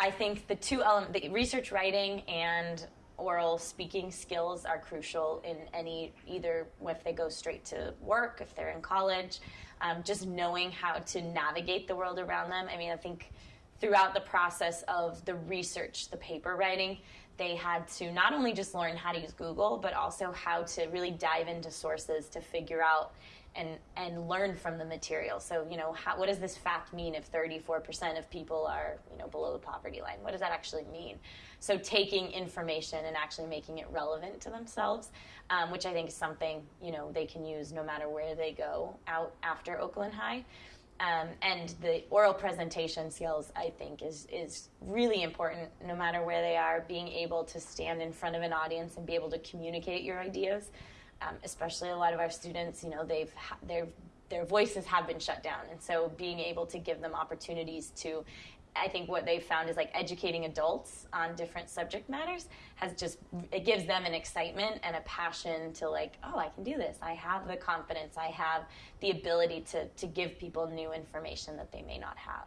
I think the two element, the research writing and oral speaking skills are crucial in any either if they go straight to work, if they're in college, um, just knowing how to navigate the world around them. I mean, I think throughout the process of the research, the paper writing, they had to not only just learn how to use Google, but also how to really dive into sources to figure out and and learn from the material. So, you know, how, what does this fact mean if 34% of people are, you know, below poverty line? What does that actually mean? So, taking information and actually making it relevant to themselves, um, which I think is something, you know, they can use no matter where they go out after Oakland High. Um, and the oral presentation skills, I think, is is really important. No matter where they are, being able to stand in front of an audience and be able to communicate your ideas um, especially a lot of our students, you know, they've their their voices have been shut down, and so being able to give them opportunities to I think what they've found is like educating adults on different subject matters has just it gives them an excitement and a passion to like oh I can do this. I have the confidence. I have the ability to to give people new information that they may not have.